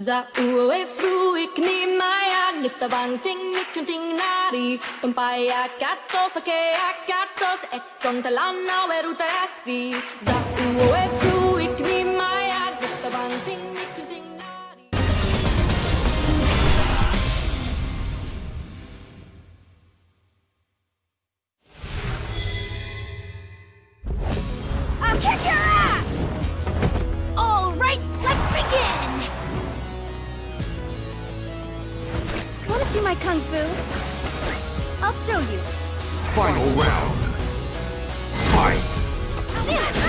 Za ue fru i kni maya Nifta bang ting mikun ting nari Tumpaya katos ake akatos Ekon talana weruta asi Za ue kung fu? I'll show you. Final round. Fight!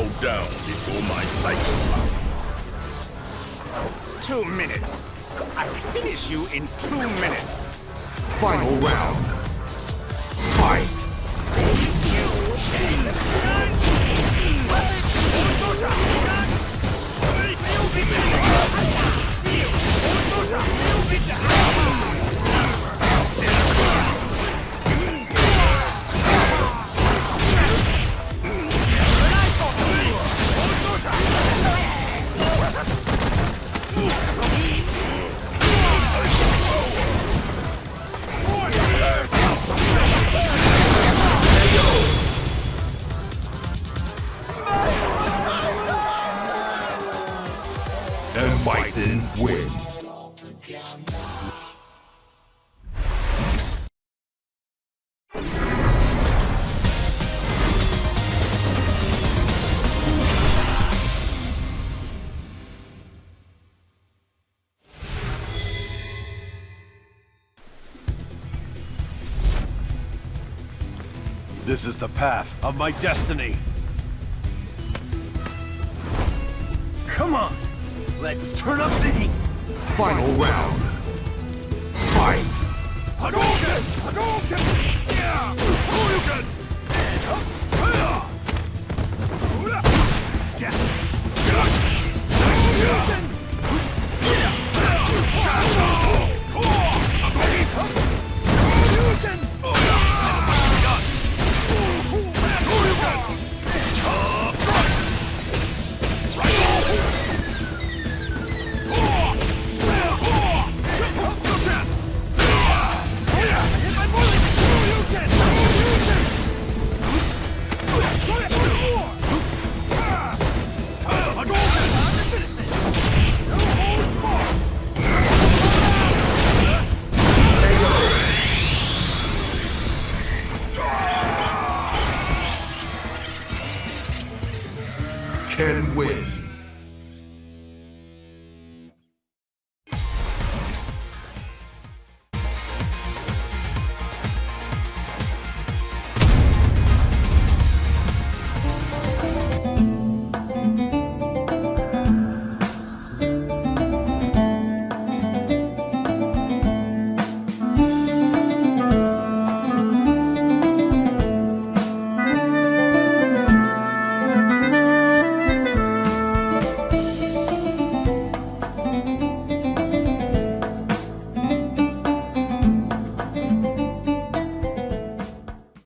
Bow down before my cycle. Two minutes. I'll finish you in two minutes. Final round. Fight! Bison wins. This is the path of my destiny. Come on, let's turn up the heat. Final round. Fight! Hadouken! Ken wins.